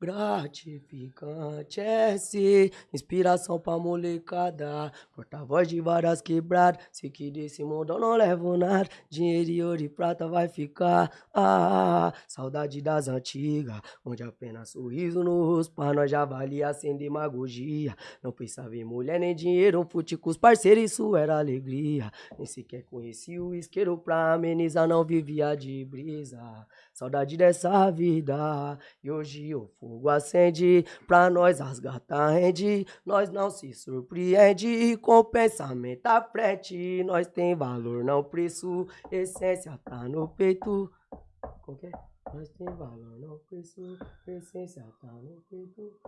gratificante é inspiração pra molecada. Porta-voz de várias quebradas, sei que desse mundo eu não levo nada. Dinheiro e ouro e prata vai ficar. Ah, saudade das antigas, onde apenas sorriso no rosto pra nós já valia sem demagogia. Não pensava em mulher nem dinheiro, fute com os parceiros, isso era alegria. Nem sequer conheci o isqueiro pra amenizar, não vivia de brisa. Saudade dessa vida, e hoje o fogo acende, pra nós as gatas rende, nós não se surpreende, com pensamento à frente, nós tem valor, não preço, essência tá no peito. Qual que é? Nós tem valor, não preço, essência tá no peito.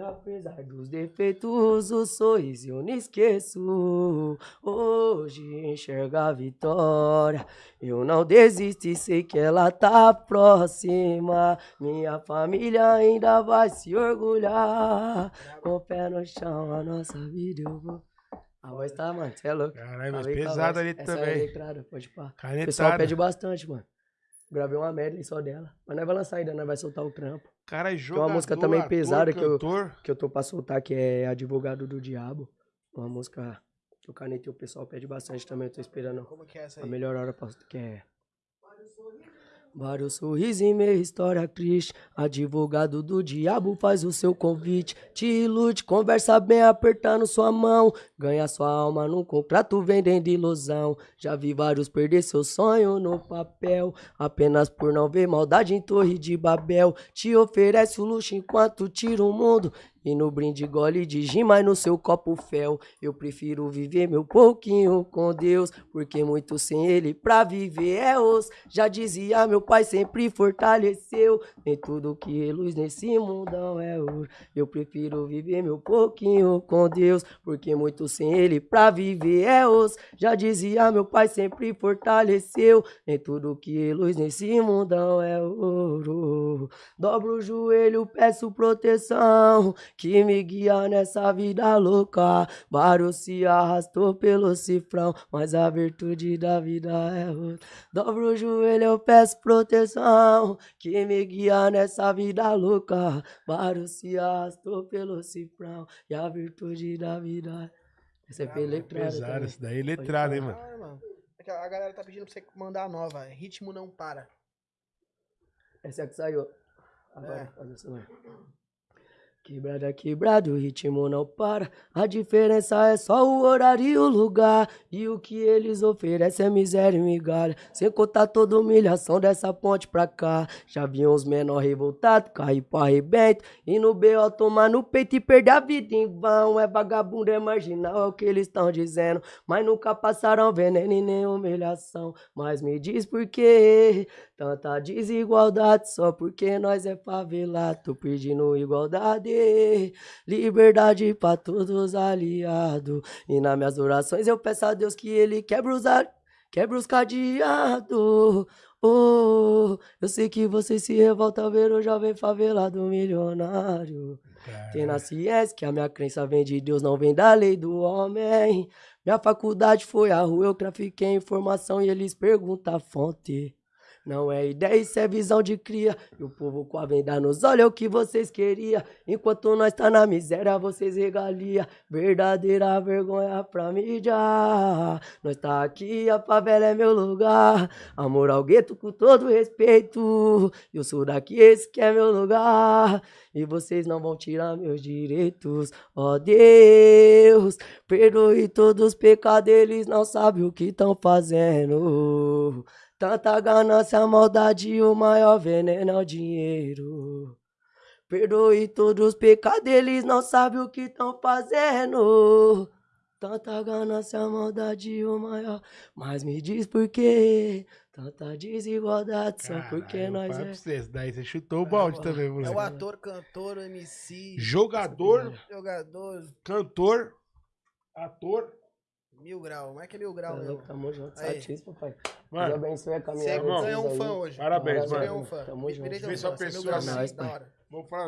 Apesar dos defeitos, o sorriso eu não esqueço. Hoje enxerga a vitória. Eu não desisto e sei que ela tá próxima. Minha família ainda vai se orgulhar. Com o pé no chão, a nossa vida eu vou. A voz tá, mano, você é louco. Caralho, mas pesado ali Essa É também. letrada, pode pá. O pessoal pede bastante, mano. Gravei uma medley só dela. Mas nós vai lançar ainda, nós vai soltar o trampo. Cara, é uma jogador, música também ator, pesada que eu-. Que eu tô pra soltar, que é Advogado do Diabo. Uma música que o Caneta e o pessoal pede bastante também. Eu tô esperando Como que é essa a aí? melhor hora pra. Que é. Vários sorrisos em meia história triste. Advogado do diabo faz o seu convite. Te ilude, conversa bem apertando sua mão. Ganha sua alma num contrato vendendo ilusão. Já vi vários perder seu sonho no papel. Apenas por não ver maldade em Torre de Babel. Te oferece o luxo enquanto tira o mundo. E no brinde gole de gin, mas no seu copo fel. Eu prefiro viver meu pouquinho com Deus. Porque muito sem ele pra viver é osso. Já dizia meu pai, sempre fortaleceu. Nem tudo que é luz nesse mundão é ouro. Eu prefiro viver meu pouquinho com Deus. Porque muito sem ele pra viver é osso. Já dizia meu pai, sempre fortaleceu. Nem tudo que é luz nesse mundão é ouro. Dobro o joelho, peço proteção que me guia nessa vida louca. Vários se arrastou pelo cifrão, mas a virtude da vida é outra. Dobro o joelho, eu peço proteção que me guia nessa vida louca. Vários se arrastou pelo cifrão, e a virtude da vida é Essa é letrada Pesado, também. isso daí é letrado, hein, mano. Ah, mano. É A galera tá pedindo pra você mandar a nova. é Ritmo não para. Essa é que saiu. Agora, É. só. Quebrada, quebrado, o ritmo não para. A diferença é só o horário e o lugar. E o que eles oferecem é miséria e migalha. Sem contar toda humilhação dessa ponte pra cá. Já vi uns menor revoltados, cair pro arrebento. E no B.O. tomar no peito e perder a vida em vão. É vagabundo, é marginal, é o que eles estão dizendo. Mas nunca passaram veneno e nem humilhação. Mas me diz por quê? Tanta desigualdade só porque nós é favelado. Tô pedindo igualdade, liberdade pra todos aliados. E nas minhas orações eu peço a Deus que ele quebre os, a- quebre os cadeados. Oh, eu sei que você se revolta ao ver o jovem favelado milionário. Tem na ciência que a minha crença vem de Deus, não vem da lei do homem. Minha faculdade foi a rua, eu trafiquei informação e eles perguntam a fonte. Não é ideia, isso é visão de cria. E o povo com a venda nos olha é o que vocês queriam. Enquanto nós tá na miséria, vocês regalia. Verdadeira vergonha pra mídia. Nós tá aqui, a favela é meu lugar. Amor ao gueto com todo respeito. Eu sou daqui, esse que é meu lugar. E vocês não vão tirar meus direitos. Ó Deus, perdoe todos os pecados, eles não sabem o que estão fazendo. Tanta ganância, maldade, o maior veneno é o dinheiro. Perdoe todos os pecados, eles não sabem o que estão fazendo. Tanta ganância, maldade, o maior. Mas me diz por quê? Tanta desigualdade, só porque nós é. pra vocês, Daí você chutou o balde também, É o moleque. ator, cantor, MC, Jogador, jogador, cantor, ator. Mil grau. Como é que é mil grau, meu? louco, Tamo junto, Aí. satisfa, pai. Deus Mano, abençoe a Você de ganhou um fã aí. hoje. Parabéns, Você mano. ganhou um fã. Tamo junto. Fã, você é pessoa assim. sim, Nós, da hora. vou falar.